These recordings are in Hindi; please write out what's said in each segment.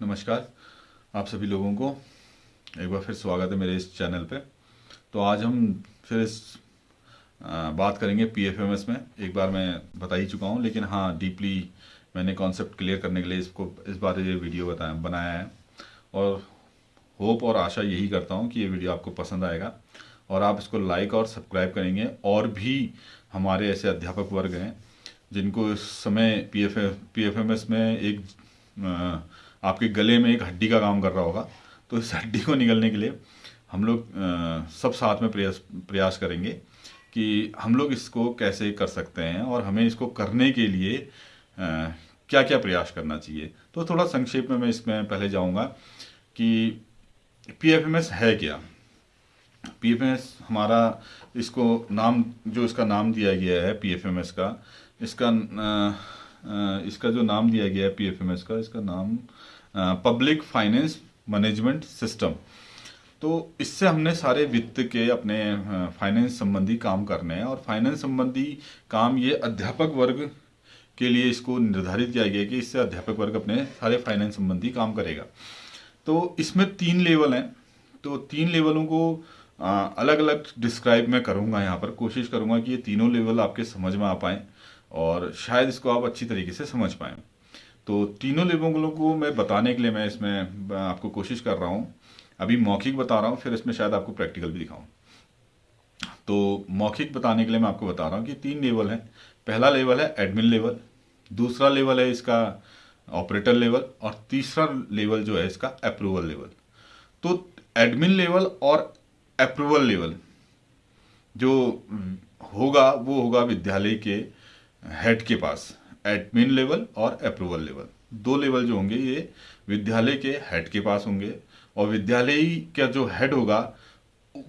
नमस्कार आप सभी लोगों को। एक बार फिर स्वागत है मेरे इस चैनल पे। तो आज हम फिर इस बात करेंगे पीएफएमएस में। एक बार मैं बता ही चुका हूँ लेकिन हाँ डीपली मैंने कॉन्सेप्ट क्लियर करने के लिए इसको इस बार ये वीडियो बताया बनाया है। और होप और आशा यही करता हूँ कि ये वीडियो आपको पसंद आएगा। और आप इसको लाइक और सब्सक्राइब करेंगे। और भी हमारे ऐसे अध्यापक वर्ग हैं जिनको इस समय पी एफ़ में एक आ, आपके गले में एक हड्डी का काम कर रहा होगा। तो इस हड्डी को निकलने के लिए हम लोग सब साथ में प्रयास प्रयास करेंगे कि हम लोग इसको कैसे कर सकते हैं और हमें इसको करने के लिए आ, क्या क्या प्रयास करना चाहिए। तो थोड़ा संक्षेप में मैं इसमें पहले जाऊँगा कि पीएफएमएस है क्या? पीएफएमएस हमारा इसको नाम जो इसका नाम दिया गया है पीएफएमएस का इसका आ, आ, इसका जो नाम दिया गया है पीएफएमएस का इसका नाम पब्लिक फाइनेंस मैनेजमेंट सिस्टम तो इससे हमने सारे वित्त के अपने फाइनेंस संबंधी काम करने हैं और फाइनेंस संबंधी काम ये अध्यापक वर्ग के लिए इसको निर्धारित किया गया कि इससे अध्यापक वर्ग अपने सारे फाइनेंस संबंधी काम करेगा। तो इसमें तीन लेवल हैं। तो तीन लेवलों को अलग अलग डिस्क्राइब मैं करूँगा यहाँ पर। कोशिश करूँगा कि ये तीनों लेवल आपके समझ में आ पाएँ और शायद इसको आप अच्छी तरीके से समझ पाएँ। तो तीनों लेवलों को मैं बताने के लिए मैं इसमें आपको कोशिश कर रहा हूँ। अभी मौखिक बता रहा हूँ, फिर इसमें शायद आपको प्रैक्टिकल भी दिखाऊँ। तो मौखिक बताने के लिए मैं आपको बता रहा हूँ कि तीन लेवल हैं। पहला लेवल है एडमिन लेवल, दूसरा लेवल है इसका ऑपरेटर लेवल, और तीसरा लेवल जो है इसका अप्रूवल लेवल। तो एडमिन लेवल और अप्रूवल लेवल जो होगा, वो होगा विद्यालय के हेड के पास। एडमिन लेवल और अप्रूवल लेवल दो लेवल जो होंगे ये विद्यालय के हेड के पास होंगे और विद्यालय का जो हेड होगा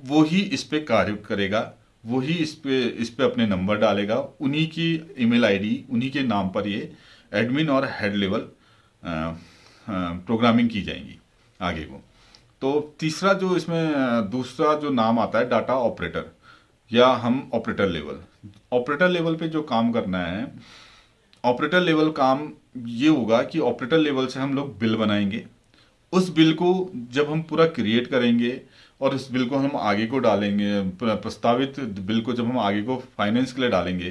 वो ही इस पर कार्य करेगा, वही इस पे इस पे अपने नंबर डालेगा, उन्हीं की ईमेल आईडी उन्हीं के नाम पर ये एडमिन और हेड लेवल प्रोग्रामिंग की जाएँगी आगे को तो तीसरा जो इसमें, दूसरा जो नाम आता है डाटा ऑपरेटर या हम ऑपरेटर लेवल ऑपरेटर लेवल पे जो काम करना है ऑपरेटर लेवल काम ये होगा कि ऑपरेटर लेवल से हम लोग बिल बनाएँगे। उस बिल को जब हम पूरा क्रिएट करेंगे और उस बिल को हम आगे को डालेंगे प्रस्तावित बिल को जब हम आगे को फाइनेंस के लिए डालेंगे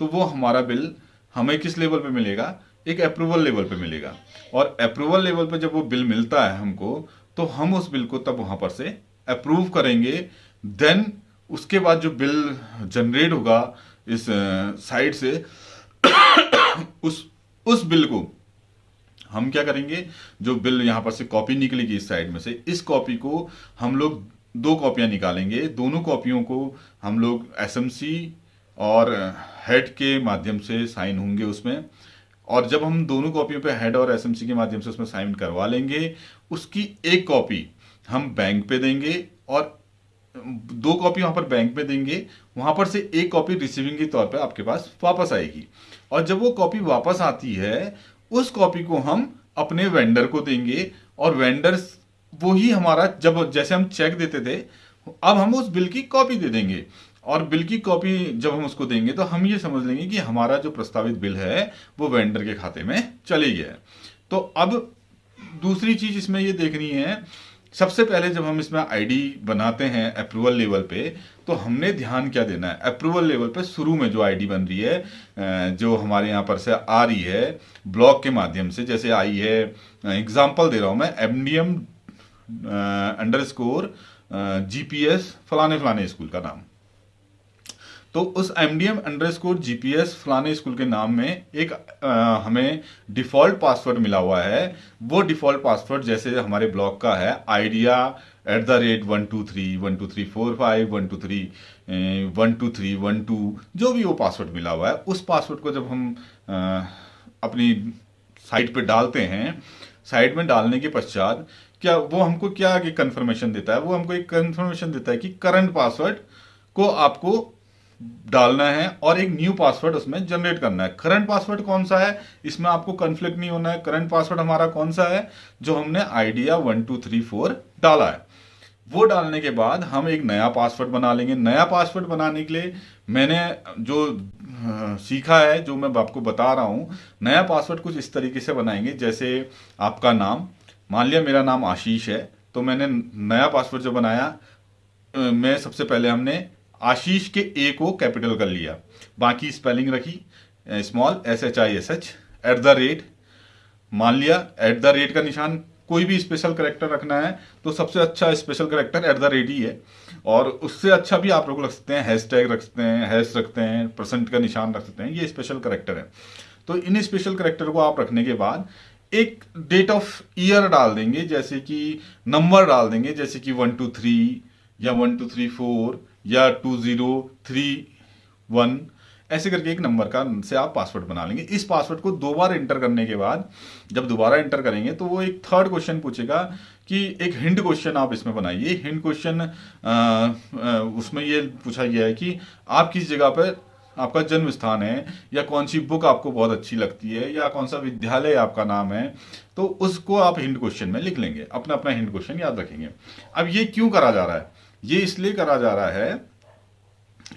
तो वो हमारा बिल हमें किस लेवल पे मिलेगा? एक अप्रूवल लेवल पे मिलेगा। और अप्रूवल लेवल पे जब वो बिल मिलता है हमको तो हम उस बिल को तब वहाँ पर से अप्रूव करेंगे। देन उसके बाद जो बिल जनरेट होगा इस साइड से उस उस बिल को हम क्या करेंगे? जो बिल यहाँ पर से कॉपी निकलेगी इस साइड में से, इस कॉपी को हम लोग दो कॉपियाँ निकालेंगे। दोनों कॉपियों को हम लोग एसएमसी और हेड के माध्यम से साइन होंगे उसमें। और जब हम दोनों कॉपियों पे हेड और एसएमसी के माध्यम से उसमें साइन करवा लेंगे, उसकी एक कॉपी हम बैंक पे देंगे और दो कॉपी वहाँ पर बैंक में देंगे, वहाँ पर से एक कॉपी रिसीविंग के तौर पर आपके पास वापस आएगी। और जब वो कॉपी वापस आती है, उस कॉपी को हम अपने वेंडर को देंगे और वेंडर वो ही हमारा, जब जैसे हम चेक देते थे, अब हम उस बिल की कॉपी दे देंगे। और बिल की कॉपी जब हम उसको देंगे तो हम ये समझ लेंगे कि हमारा जो प्रस्तावित बिल है, वो वेंडर के खाते में चले गया है। तो अब दूसरी चीज़ इसमें ये देखनी है सबसे पहले जब हम इसमें आईडी बनाते हैं अप्रूवल लेवल पे तो हमने ध्यान क्या देना है? अप्रूवल लेवल पे शुरू में जो आईडी बन रही है जो हमारे यहाँ पर से आ रही है ब्लॉक के माध्यम से, जैसे आई है एग्ज़ाम्पल दे रहा हूँ मैं M D M underscore G P S फलाने फलाने स्कूल का नाम। तो उस M D M underscore G P S फलाने स्कूल के नाम में एक आ, हमें डिफ़ॉल्ट पासवर्ड मिला हुआ है। वो डिफ़ॉल्ट पासवर्ड जैसे हमारे ब्लॉक का है। Idea at the rate one two three one two three four five one two three one two three one two जो भी वो पासवर्ड मिला हुआ है उस पासवर्ड को जब हम आ, अपनी साइट पे डालते हैं साइट में डालने के पश्चात क्या वो हमको क्या आगे कंफर्मेशन देता है? वो हमको एक कंफर्मेशन देता है कि करंट पासवर्ड को आपको डालना है और एक न्यू पासवर्ड उसमें जनरेट करना है। करंट पासवर्ड कौन सा है? इसमें आपको कंफ्लिक्ट नहीं होना है। करंट पासवर्ड हमारा कौन सा है? जो हमने Idea one two three four डाला है। वो डालने के बाद हम एक नया पासवर्ड बना लेंगे। नया पासवर्ड बनाने के लिए मैंने जो सीखा है, जो मैं आपको बता रहा हूँ, नया पासवर्ड कुछ इस तरीके से बनाएँगे। जैसे आपका नाम, मान लिया मेरा नाम आशीष है तो मैंने नया पासवर्ड जो बनाया मैं सबसे पहले हमने आशीष के ए को कैपिटल कर लिया। बाकी स्पेलिंग रखी। Small S H I S H at the rate मान लिया एट द रेट का निशान कोई भी स्पेशल करेक्टर रखना है तो सबसे अच्छा special character at the rate ही है। और उससे अच्छा भी आप लोग रख सकते हैं हैश टैग रख सकते हैं हैश रखते हैं परसेंट का निशान रख सकते हैं, ये स्पेशल करेक्टर है। तो इन स्पेशल करेक्टर को आप रखने के बाद एक डेट ऑफ़ ईयर डाल देंगे, जैसे कि नंबर डाल देंगे, जैसे कि वन टू थ्री या वन टू थ्री फोर या टू ज़ीरो थ्री वन ऐसे करके एक नंबर का से आप पासवर्ड बना लेंगे। इस पासवर्ड को दो बार एंटर करने के बाद, जब दोबारा इंटर करेंगे तो वो एक थर्ड क्वेश्चन पूछेगा कि एक हिंट क्वेश्चन आप इसमें बनाइए। हिंट क्वेश्चन उसमें ये पूछा गया है कि आप किस जगह पर आपका जन्म स्थान है, या कौन सी बुक आपको बहुत अच्छी लगती है, या कौन सा विद्यालय आपका नाम है तो उसको आप हिंट क्वेश्चन में लिख लेंगे। अपना अपना हिंट क्वेश्चन याद रखेंगे। अब ये क्यों करा जा रहा है? ये इसलिए करा जा रहा है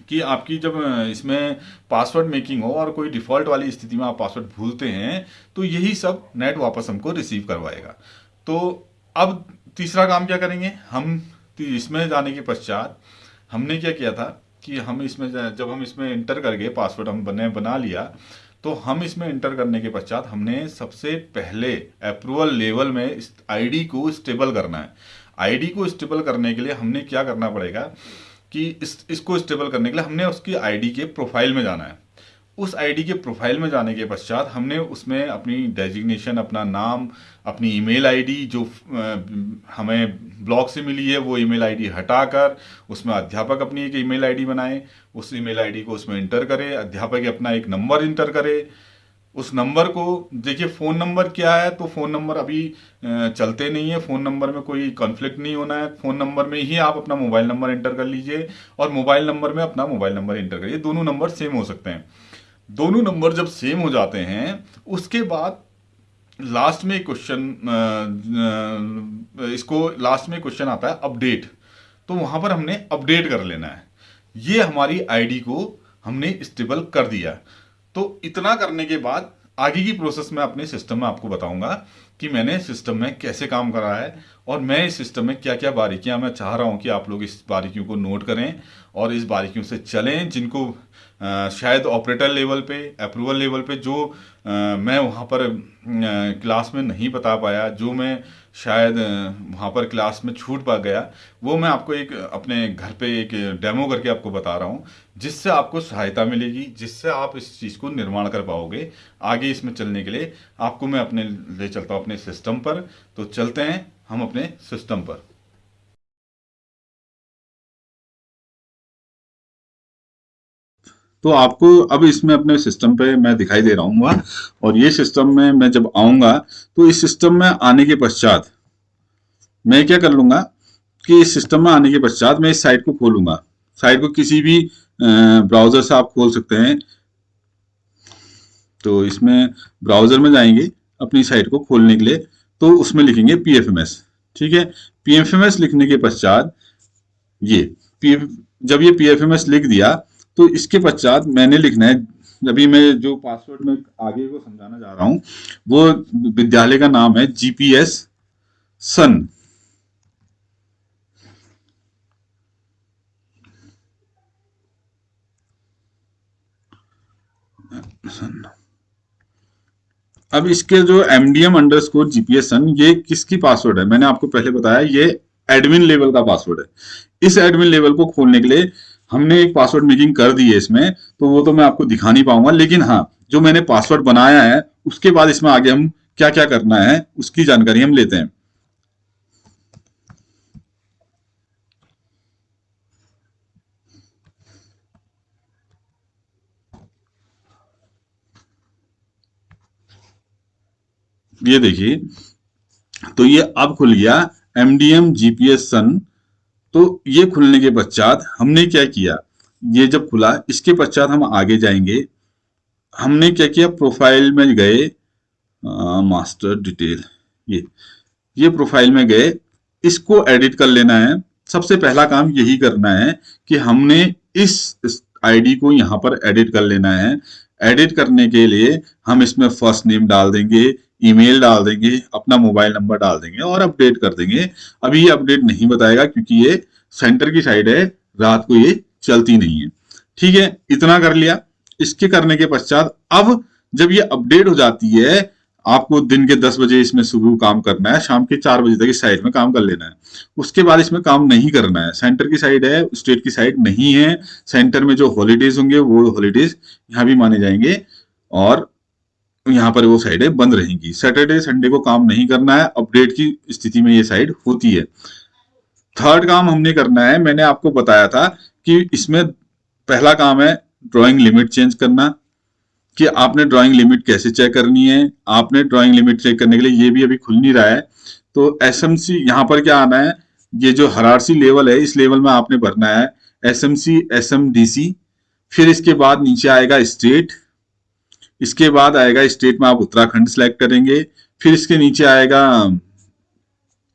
कि आपकी जब इसमें पासवर्ड मेकिंग हो और कोई डिफ़ॉल्ट वाली स्थिति में आप पासवर्ड भूलते हैं तो यही सब नेट वापस हमको रिसीव करवाएगा। तो अब तीसरा काम क्या करेंगे? हम इसमें जाने के पश्चात हमने क्या किया था कि हम इसमें जब हम इसमें इंटर कर गए पासवर्ड हम बने, बना लिया तो हम इसमें इंटर करने के पश्चात हमने सबसे पहले अप्रूवल लेवल में आईडी को स्टेबल करना है। आईडी को स्टेबल करने के लिए हमने क्या करना पड़ेगा कि इस, इसको स्टेबल करने के लिए हमने उसकी आईडी के प्रोफ़ाइल में जाना है। उस आईडी के प्रोफ़ाइल में जाने के पश्चात हमने उसमें अपनी डेजिग्नेशन, अपना नाम, अपनी ईमेल आईडी जो हमें ब्लॉग से मिली है, वो ईमेल आईडी हटाकर उसमें अध्यापक अपनी एक ईमेल आईडी बनाए। उस ईमेल आईडी को उसमें इंटर करे, अध्यापक अपना एक नंबर इंटर करे। उस नंबर को, देखिए, फ़ोन नंबर क्या है? तो फ़ोन नंबर अभी चलते नहीं है। फ़ोन नंबर में कोई कॉन्फ्लिक्ट नहीं होना है। फ़ोन नंबर में ही आप अपना मोबाइल नंबर एंटर कर लीजिए और मोबाइल नंबर में अपना मोबाइल नंबर एंटर करिए। दोनों नंबर सेम हो सकते हैं। दोनों नंबर जब सेम हो जाते हैं, उसके बाद लास्ट में क्वेश्चन इसको लास्ट में क्वेश्चन आता है अपडेट तो वहाँ पर हमने अपडेट कर लेना है। ये हमारी आईडी को हमने स्टेबल कर दिया तो इतना करने के बाद आगे की प्रोसेस में अपने सिस्टम में आपको बताऊँगा कि मैंने सिस्टम में कैसे काम करा है और मैं इस सिस्टम में क्या क्या बारीकियाँ मैं चाह रहा हूँ कि आप लोग इस बारीकियों को नोट करें और इस बारीकियों से चलें जिनको आ, शायद ऑपरेटर लेवल पे अप्रूवल लेवल पे जो आ, मैं वहाँ पर आ, क्लास में नहीं बता पाया जो मैं शायद वहाँ पर क्लास में छूट पा गया। वो मैं आपको एक, अपने घर पे एक डेमो करके आपको बता रहा हूँ, जिससे आपको सहायता मिलेगी, जिससे आप इस चीज़ को निर्माण कर पाओगे आगे इसमें चलने के लिए। आपको मैं अपने ले चलता हूँ अपने सिस्टम पर। तो चलते हैं हम अपने सिस्टम पर। तो आपको अब इसमें अपने सिस्टम पे मैं दिखाई दे रहा हूँ और ये सिस्टम में मैं जब आऊँगा तो इस सिस्टम में आने के पश्चात मैं क्या कर लूँगा कि इस सिस्टम में आने के पश्चात मैं इस साइट को खोलूँगा। साइट को किसी भी ब्राउज़र से आप खोल सकते हैं। तो इसमें ब्राउज़र में जाएँगे अपनी साइट को खोलने के लिए तो उसमें लिखेंगे पीएफएमएस ठीक है? पीएफएमएस लिखने के पश्चात ये पी जब ये पीएफएमएस लिख दिया तो इसके पश्चात मैंने लिखना है, अभी मैं जो पासवर्ड में आगे को समझाना जा रहा हूँ, वो विद्यालय का नाम है जीपीएस सन अब इसके जो एमडीएम अंडर स्कोर जीपीएस सन ये किसकी पासवर्ड है? मैंने आपको पहले बताया, ये एडमिन लेवल का पासवर्ड है। इस एडमिन लेवल को खोलने के लिए हमने एक पासवर्ड मेकिंग कर दी है इसमें तो वो तो मैं आपको दिखा नहीं पाऊँगा, लेकिन हाँ जो मैंने पासवर्ड बनाया है, उसके बाद इसमें आगे हम क्या क्या करना है, उसकी जानकारी हम लेते हैं। ये देखिए तो ये अब खुल गया एमडीएम जीपीएस सन तो ये खुलने के पश्चात हमने क्या किया? ये जब खुला इसके पश्चात हम आगे जाएँगे। हमने क्या किया? प्रोफ़ाइल में गए मास्टर डिटेल ये ये प्रोफ़ाइल में गए। इसको एडिट कर लेना है। सबसे पहला काम यही करना है कि हमने इस, इस आईडी को यहाँ पर एडिट कर लेना है। एडिट करने के लिए हम इसमें फ़र्स्ट नेम डाल देंगे ईमेल डाल देंगे, अपना मोबाइल नंबर डाल देंगे और अपडेट कर देंगे। अभी ये अपडेट नहीं बताएगा क्योंकि ये सेंटर की साइड है, रात को ये चलती नहीं है। ठीक है, इतना कर लिया। इसके करने के पश्चात अब जब ये अपडेट हो जाती है, आपको दिन के 10 बजे इसमें सुबह काम करना है, शाम के चार बजे तक इस साइड में काम कर लेना है। उसके बाद इसमें काम नहीं करना है। सेंटर की साइड है, स्टेट की साइड नहीं है। सेंटर में जो हॉलीडेज होंगे, वो हॉलीडेज यहाँ भी माने जाएँगे। और यहाँ पर वो साइडें बंद रहेंगी। सैटरडे संडे को काम नहीं करना है अपडेट की स्थिति में ये साइड होती है। थर्ड काम हमने करना है, मैंने आपको बताया था कि इसमें पहला काम है ड्राइंग लिमिट चेंज करना, कि आपने ड्राइंग लिमिट कैसे चेक करनी है, आपने ड्राइंग लिमिट चेक करने के लिए ये भी अभी खुल नहीं रहा है। तो एस एम सी यहाँ पर क्या आना है? ये जो हरारसी लेवल है, इस लेवल में आपने भरना है S M C S M D C फिर इसके बाद नीचे आएगा स्टेट इसके बाद आएगा स्टेट में आप उत्तराखंड सेलेक्ट करेंगे, फिर इसके नीचे आएगा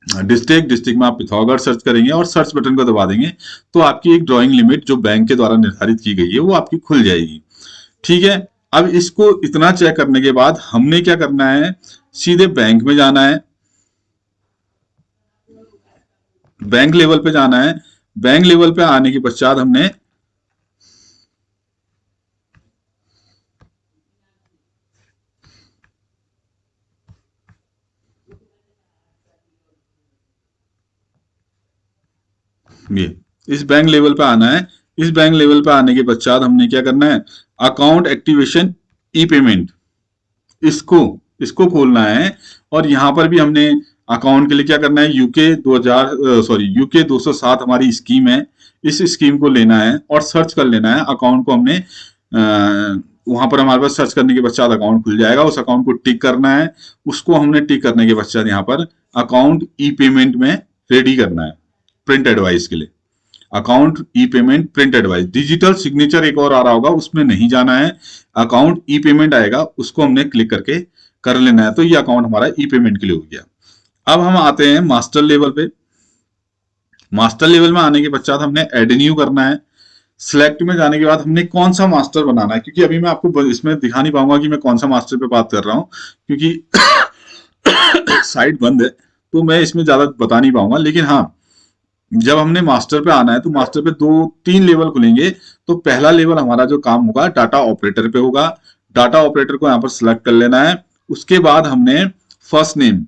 डिस्ट्रिक्ट डिस्ट्रिक्ट में आप पिथौरागढ़ सर्च करेंगे और सर्च बटन को दबा देंगे तो आपकी एक ड्राइंग लिमिट जो बैंक के द्वारा निर्धारित की गई है, वो आपकी खुल जाएगी। ठीक है? अब इसको इतना चेक करने के बाद हमने क्या करना है? सीधे बैंक में जाना है। बैंक लेवल पे जाना है। बैंक लेवल पे आने के पश्चात हमने ये। इस बैंक लेवल पे आना है। इस बैंक लेवल पे आने के पश्चात हमने क्या करना है? अकाउंट एक्टिवेशन ई पेमेंट इसको इसको खोलना है और यहाँ पर भी हमने अकाउंट के लिए क्या करना है? यूके 2000 सॉरी यूके 207 हमारी स्कीम है। इस स्कीम को लेना है और सर्च कर लेना है। अकाउंट को हमने आ, वहाँ पर हमारे पास सर्च करने के पश्चात अकाउंट खुल जाएगा। उस अकाउंट को टिक करना है। उसको हमने टिक करने के पश्चात यहाँ पर अकाउंट ई पेमेंट में रेडी करना है। प्रिंट एडवाइस के लिए। Account e payment print advice digital signature एक और आ रहा होगा, उसमें नहीं जाना है। अकाउंट ई पेमेंट आएगा, उसको हमने क्लिक करके कर लेना है। तो ये अकाउंट हमारा ई पेमेंट के लिए हो गया। अब हम आते हैं मास्टर लेवल पे। मास्टर लेवल में आने के पश्चात हमने एडन्यू करना है। सिलेक्ट में जाने के बाद हमने कौन सा मास्टर बनाना है? क्योंकि अभी मैं आपको इसमें दिखा नहीं पाऊँगा कि मैं कौन सा मास्टर पे बात कर रहा हूँ, क्योंकि साइट बंद है तो मैं इसमें ज़्यादा बता नहीं पाऊँगा। लेकिन हाँ जब हमने मास्टर पे आना है तो मास्टर पे दो, तीन लेवल खुलेंगे। तो पहला लेवल हमारा जो काम होगा, डाटा ऑपरेटर पे होगा। डाटा ऑपरेटर को यहाँ पर सिलेक्ट कर लेना है। उसके बाद हमने फ़र्स्ट नेम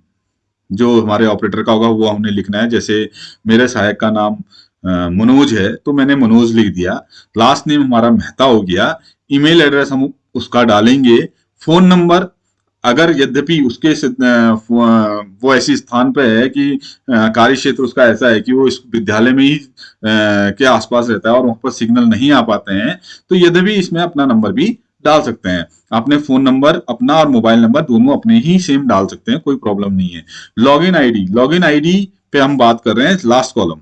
जो हमारे ऑपरेटर का होगा, वो हमने लिखना है। जैसे मेरे सहायक का नाम मनोज है तो मैंने मनोज लिख दिया। लास्ट नेम हमारा मेहता हो गया। ईमेल एड्रेस हम उसका डालेंगे। फ़ोन नंबर अगर यद्यपि उसके वो ऐसी स्थान पे है कि कार्य क्षेत्र उसका ऐसा है कि वो इस विद्यालय में ही के आसपास रहता है और वहाँ पर सिग्नल नहीं आ पाते हैं तो यद्यपि इसमें अपना नंबर भी डाल सकते हैं। अपने फ़ोन नंबर, अपना और मोबाइल नंबर दोनों अपने ही सेम डाल सकते हैं, कोई प्रॉब्लम नहीं है। लॉगिन आईडी लॉगिन आईडी पे हम बात कर रहे हैं, लास्ट कॉलम।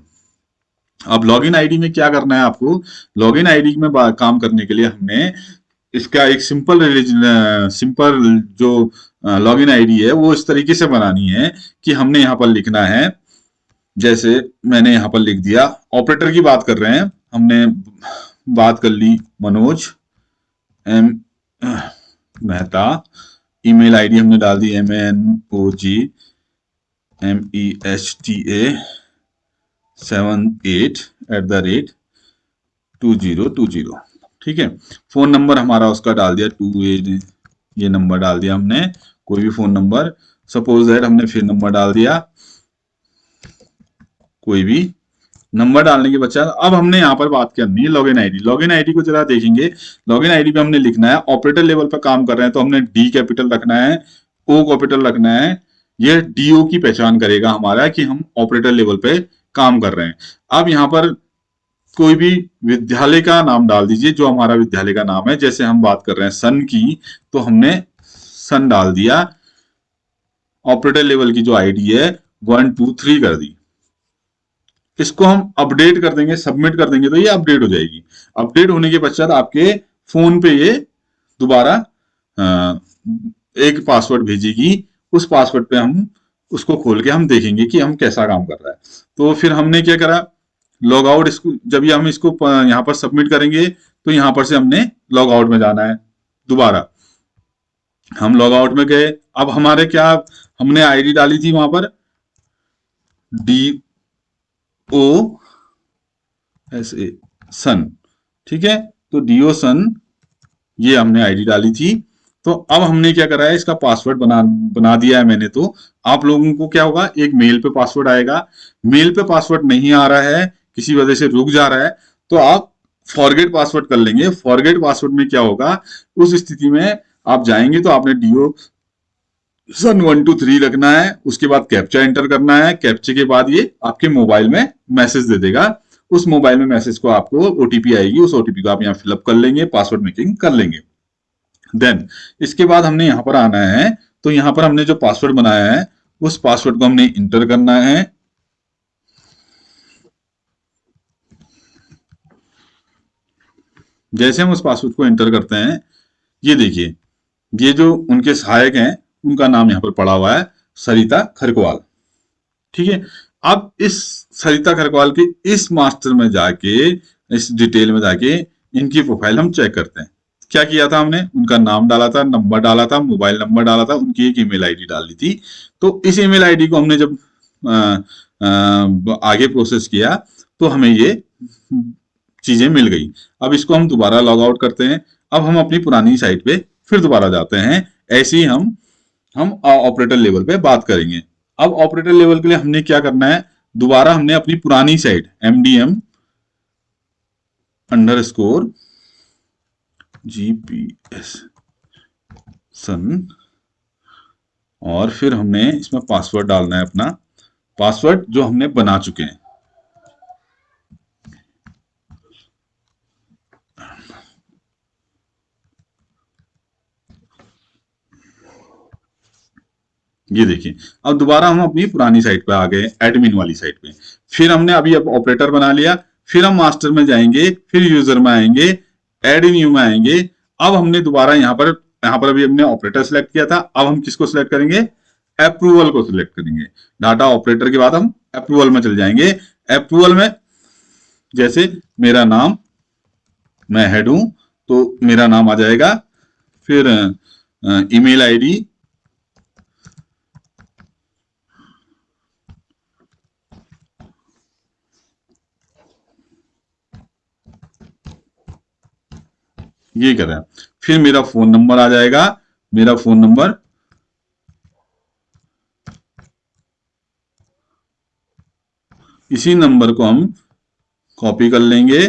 अब लॉगिन आईडी में क्या करना है आपको? लॉगिन आईडी में काम करने के लिए हमने इसका एक सिंपल सिंपल जो लॉगिन आईडी है, वो इस तरीके से बनानी है कि हमने यहाँ पर लिखना है, जैसे मैंने यहाँ पर लिख दिया, ऑपरेटर की बात कर रहे हैं, हमने बात कर ली Manoj, M Mehta, email ID हमने डाल दी, M, N, O, G, M, E, H, T, A, seven, at at the rate two zero two zero. ठीक है? फ़ोन नंबर हमारा उसका डाल दिया टू एट ये नंबर डाल दिया हमने, कोई भी फ़ोन नंबर सपोज़ दैट हमने फिर नंबर डाल दिया, कोई भी नंबर डालने के बच्चा अब हमने यहाँ पर बात करनी है लॉगिन आईडी लॉगिन आईडी को जरा देखेंगे। लॉग लॉगिन आईडी पे हमने लिखना है ऑपरेटर लेवल पर काम कर रहे हैं तो हमने डी कैपिटल रखना है ओ कैपिटल रखना है। ये डीओ की पहचान करेगा हमारा कि हम ऑपरेटर लेवल पे काम कर रहे हैं। अब यहाँ पर कोई भी विद्यालय का नाम डाल दीजिए, जो हमारा विद्यालय का नाम है। जैसे हम बात कर रहे हैं सन की तो हमने सन डाल दिया। ऑपरेटर लेवल की जो आईडी है, वन, टू, थ्री कर दी। इसको हम अपडेट कर देंगे, सबमिट कर देंगे तो ये अपडेट हो जाएगी। अपडेट होने के पश्चात आपके फ़ोन पे ये दोबारा एक पासवर्ड भेजेगी। उस पासवर्ड पे हम, उसको खोल के हम देखेंगे कि हम कैसा काम कर रहा है। तो फिर हमने क्या करा? लॉग आउट इसको, जब ये हम इसको यहाँ पर सबमिट करेंगे तो यहाँ पर से हमने लॉग आउट में जाना है, दोबारा। हम लॉग आउट में गए, अब हमारे क्या, हमने आईडी डाली थी वहाँ पर डी ओ एस ए सन ठीक है? तो डी ओ सन ये हमने आईडी डाली थी तो अब हमने क्या करा है, इसका पासवर्ड बना बना दिया है मैंने तो। आप लोगों को क्या होगा, एक मेल पे पासवर्ड आएगा मेल पे पासवर्ड नहीं आ रहा है किसी वजह से रुक जा रहा है तो आप फॉरगेट पासवर्ड कर लेंगे। फॉरगेट पासवर्ड में क्या होगा, उस स्थिति में आप जाएँगे तो आपने DO sun one two three रखना है, उसके बाद कैप्चा एंटर करना है कैप्चे के बाद ये आपके मोबाइल में मैसेज दे देगा। उस मोबाइल में मैसेज को आपको ओटीपी आएगी, उस ओटीपी को आप यहाँ फिलअप कर लेंगे पासवर्ड मेकिंग कर लेंगे। देन इसके बाद हमने यहाँ पर आना है तो यहाँ पर हमने जो पासवर्ड बनाया है, उस पासवर्ड को हमने इंटर करना है जैसे हम उस पासवर्ड को एंटर करते हैं ये देखिए ये जो उनके सहायक हैं उनका नाम यहाँ पर पड़ा हुआ है सरिता खरकवाल ठीक है अब इस सरिता खरकवाल के इस मास्टर में जाके इस डिटेल में जाके इनकी प्रोफ़ाइल हम चेक करते हैं। क्या किया था हमने? उनका नाम डाला था नंबर डाला था मोबाइल नंबर डाला था उनकी एक ईमेल आईडी डाल थी। तो इस ईमेल आईडी को हमने जब आ, आ, आगे प्रोसेस किया तो हमें ये चीज़ें मिल गई। अब इसको हम दोबारा लॉग आउट करते हैं। अब हम अपनी पुरानी साइट पे फिर दोबारा जाते हैं। ऐसे ही हम हम ऑपरेटर लेवल पे बात करेंगे। अब ऑपरेटर लेवल के लिए हमने क्या करना है? दोबारा हमने अपनी पुरानी site M D M underscore GPS सन और फिर हमने इसमें पासवर्ड डालना है अपना। पासवर्ड जो हमने बना चुके हैं। ये देखिए, अब दोबारा हम अपनी पुरानी साइट पे आ गए एडमिन वाली साइट पे। फिर हमने अभी अब ऑपरेटर बना लिया, फिर हम मास्टर में जाएँगे, फिर यूज़र में आएँगे एड न्यू में आएँगे। अब हमने दोबारा यहाँ पर यहाँ पर अभी हमने ऑपरेटर सिलेक्ट किया था। अब हम किसको सिलेक्ट करेंगे? अप्रूवल को सिलेक्ट करेंगे। डाटा ऑपरेटर के बाद हम अप्रूवल में चले जाएँगे। अप्रूवल में, जैसे मेरा नाम, मैं हेड हूँ तो मेरा नाम आ जाएगा। फिर ईमेल आईडी ये कर रहे हैं। फिर मेरा फ़ोन नंबर आ जाएगा। मेरा फ़ोन नंबर इसी नंबर को हम कॉपी कर लेंगे।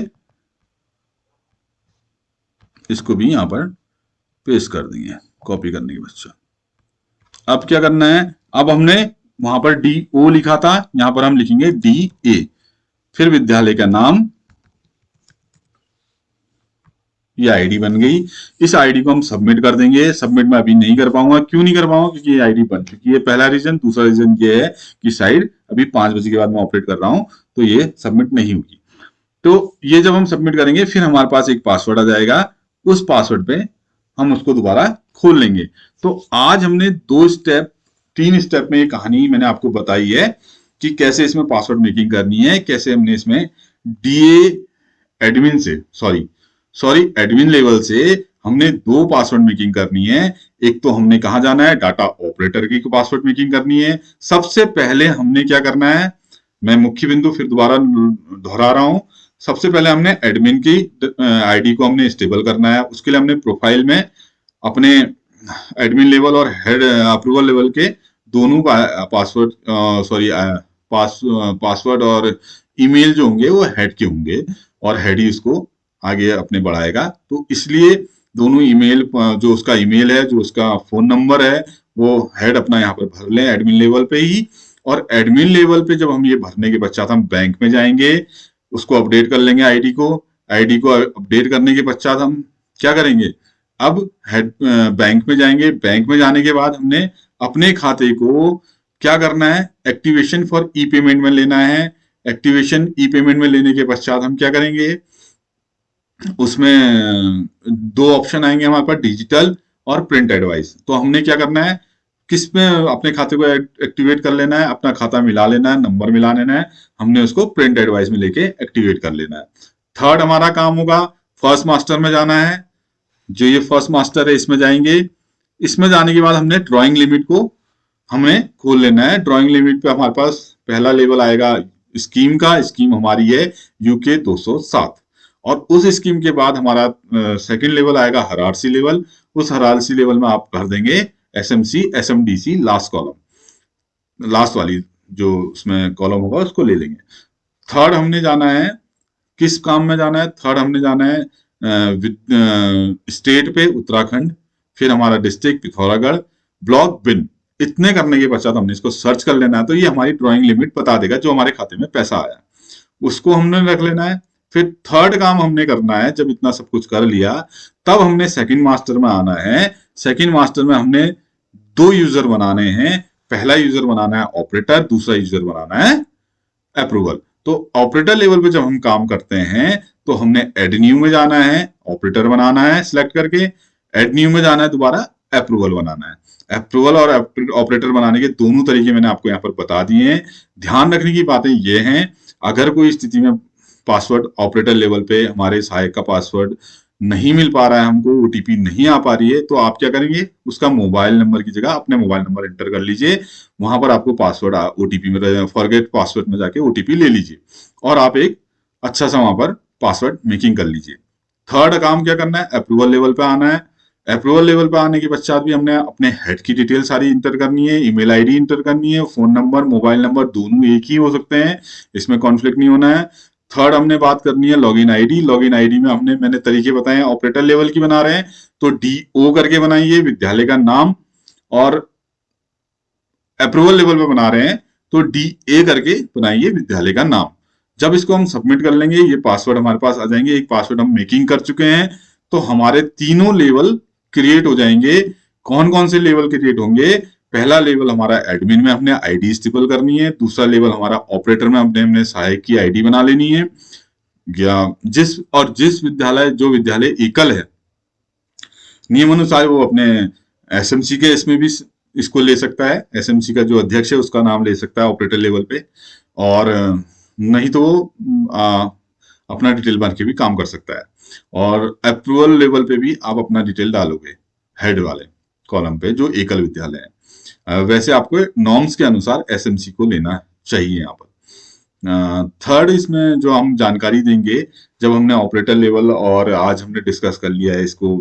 इसको भी यहाँ पर पेस्ट कर देंगे, कॉपी करने के बच्चा। अब क्या करना है? अब हमने वहाँ पर डी ओ लिखा था। यहाँ पर हम लिखेंगे डी ए फिर विद्यालय का नाम ये आईडी बन गई। इस आईडी को हम सबमिट कर देंगे। सबमिट में अभी नहीं कर पाऊँगा। क्यों नहीं कर पाऊँगा? क्योंकि ये आईडी बन चुकी है। पहला रीजन दूसरा रीजन ये है कि साइड अभी पाँच बजे के बाद मैं ऑपरेट कर रहा हूँ तो ये सबमिट नहीं होगी। तो ये जब हम सबमिट करेंगे, फिर हमारे पास एक पासवर्ड आ जाएगा। उस पासवर्ड पे हम उसको दोबारा खोल लेंगे। तो आज हमने दो स्टेप तीन स्टेप में ये कहानी मैंने आपको बताई है कि कैसे इसमें पासवर्ड मेकिंग करनी है, कैसे हमने इसमें डीए एडमिन से सॉरी सॉरी एडमिन लेवल से हमने दो पासवर्ड मेकिंग करनी है। एक तो हमने कहा जाना है? डाटा ऑपरेटर की पासवर्ड मेकिंग करनी है। सबसे पहले हमने क्या करना है? मैं मुख्य बिंदु फिर दोबारा दोहरा रहा हूँ। सबसे पहले हमने एडमिन की आईडी को हमने स्टेबल करना है। उसके लिए हमने प्रोफ़ाइल में अपने एडमिन लेवल और हेड अप्रूवल लेवल के दोनों पासवर्ड सॉरी पास पासवर्ड और ईमेल जो होंगे वो हेड के होंगे और हेड ही इसको आगे अपने बढ़ाएगा। तो इसलिए दोनों ईमेल, जो उसका ईमेल है, जो उसका फ़ोन नंबर है, वो हेड अपना यहाँ पर भर लें एडमिन लेवल पे ही। और एडमिन लेवल पे जब हम ये भरने के पश्चात हम बैंक में जाएँगे, उसको अपडेट कर लेंगे आईडी को। आईडी को अपडेट करने के पश्चात हम क्या करेंगे? अब हेड बैंक में जाएँगे। बैंक में जाने के बाद हमने अपने खाते को क्या करना है? एक्टिवेशन फॉर ई पेमेंट में लेना है। एक्टिवेशन ई पेमेंट में लेने के पश्चात हम क्या करेंगे? उसमें दो ऑप्शन आएँगे हमारे पास डिजिटल और प्रिंट एडवाइस तो हमने क्या करना है? किसमें अपने खाते को एक्टिवेट कर लेना है? अपना खाता मिला लेना है नंबर मिला लेना है, हमने उसको प्रिंट एडवाइस में लेके एक्टिवेट कर लेना है. थर्ड हमारा काम होगा फ़र्स्ट मास्टर में जाना है. जो ये फ़र्स्ट मास्टर है, इसमें जाएँगे. इसमें जाने के बाद हमने ड्राइंग लिमिट को हमें खोल लेना है. ड्राइंग लिमिट पे हमारे पास पहला लेवल आएगा स्कीम का. स्कीम हमारी है यूके 207 और उस स्कीम के बाद हमारा सेकंड लेवल आएगा हरारसी लेवल उस हरारसी लेवल में आप कर देंगे S M C S M D C last column last वाली जो उसमें कॉलम होगा, उसको ले लेंगे। थर्ड हमने जाना है, किस काम में जाना है? थर्ड हमने जाना है स्टेट पे, उत्तराखंड, फिर हमारा डिस्ट्रिक्ट पिथौरागढ़ ब्लॉक बिन इतने करने के पश्चात हमने इसको सर्च कर लेना है तो ये हमारी ड्राइंग लिमिट बता देगा जो हमारे खाते में पैसा आया। उसको हमने रख लेना है फिर थर्ड काम हमने करना है, जब इतना सब कुछ कर लिया, तब हमने सेकंड मास्टर में आना है। सेकंड मास्टर में हमने दो यूज़र बनाने हैं। पहला यूज़र बनाना है ऑपरेटर दूसरा यूज़र बनाना है अप्रूवल तो ऑपरेटर लेवल पे जब हम काम करते हैं तो हमने एडन्यू में जाना है ऑपरेटर बनाना है सिलेक्ट करके एडन्यू में जाना है, दोबारा अप्रूवल बनाना है। अप्रूवल और ऑपरेटर बनाने के दोनों तरीके मैंने आपको यहाँ पर बता दिए हैं। ध्यान रखने की बातें ये हैं, अगर कोई स्थिति में पासवर्ड ऑपरेटर लेवल पे हमारे सहायक का पासवर्ड नहीं मिल पा रहा है हमको ओटीपी नहीं आ पा रही है तो आप क्या करेंगे? उसका मोबाइल नंबर की जगह अपने मोबाइल नंबर एंटर कर लीजिए। वहाँ पर आपको पासवर्ड ओटीपी में फॉरगेट पासवर्ड में जाके ओटीपी ले लीजिए। और आप एक अच्छा सा वहाँ पर पासवर्ड मेकिंग कर लीजिए। थर्ड काम क्या करना है? अप्रूवल लेवल पे आना है। अप्रूवल लेवल पे आने के पश्चात भी हमने अपने हेड की डिटेल सारी इंटर करनी है ईमेल आईडी इंटर करनी है फ़ोन नंबर मोबाइल नंबर दोनों एक ही हो सकते हैं। इसमें कॉन्फ्लिक्ट नहीं होना है। थर्ड हमने बात करनी है लॉगिन आईडी लॉगिन आईडी में हमने, मैंने तरीके बताए ऑपरेटर लेवल की बना रहे हैं तो डी ओ करके बनाइए, विद्यालय का नाम, और अप्रूवल लेवल पे बना रहे हैं तो डी ए करके बनाइए विद्यालय का नाम। जब इसको हम सबमिट कर लेंगे, ये पासवर्ड हमारे पास आ जाएँगे, एक पासवर्ड हम मेकिंग कर चुके हैं तो हमारे तीनों लेवल क्रिएट हो जाएँगे। कौन कौन से लेवल क्रिएट होंगे? पहला लेवल हमारा एडमिन में हमने आईडी स्टिपल करनी है दूसरा लेवल हमारा ऑपरेटर में हमने हमने सहायक की आईडी बना लेनी है। या जिस और जिस विद्यालय जो विद्यालय एकल है नियम अनुसार वो अपने एसएमसी के इसमें भी इसको ले सकता है। एसएमसी का जो अध्यक्ष है उसका नाम ले सकता है ऑपरेटर लेवल पे। और नहीं तो आ, अपना डिटेल भर के भी काम कर सकता है। और अप्रूवल लेवल पे भी आप अपना डिटेल डालोगे हेड वाले कॉलम पे जो एकल विद्यालय है। वैसे आपको नॉर्म्स के अनुसार एसएमसी को लेना चाहिए यहाँ पर। थर्ड इसमें जो हम जानकारी देंगे, जब हमने ऑपरेटर लेवल और आज हमने डिस्कस कर लिया है इसको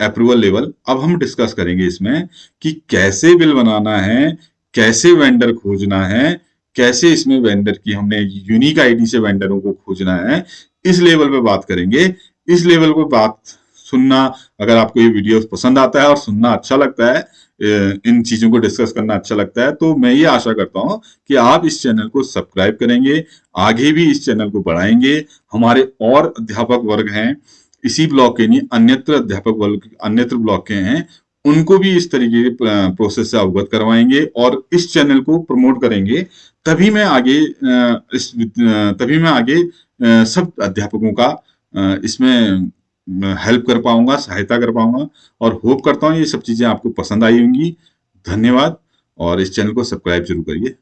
अप्रूवल लेवल अब हम डिस्कस करेंगे इसमें कि कैसे बिल बनाना है, कैसे वेंडर खोजना है, कैसे इसमें वेंडर की हमने यूनिक आईडी से वेंडरों को खोजना है, इस लेवल पे बात करेंगे। इस लेवल पे बात सुनना, अगर आपको ये वीडियो पसंद आता है और सुनना अच्छा लगता है इन चीज़ों को डिस्कस करना अच्छा लगता है। तो मैं ये आशा करता हूँ कि आप इस चैनल को सब्सक्राइब करेंगे, आगे भी इस चैनल को बढ़ाएँगे। हमारे और अध्यापक वर्ग हैं, इसी ब्लॉक के नहीं, अन्यत्र अध्यापक वर्ग, अन्यत्र ब्लॉक के हैं, उनको भी इस तरीके के प्रोसेस से अवगत करवाएँगे और इस चैनल को प्रमोट करेंगे। तभी मैं आगे इस तभी मैं आगे सब अध्यापकों का इसमें हेल्प कर पाऊँगा, सहायता कर पाऊँगा और होप करता हूँ ये सब चीज़ें आपको पसंद आई होंगी। धन्यवाद और इस चैनल को सब्सक्राइब ज़रूर करिए।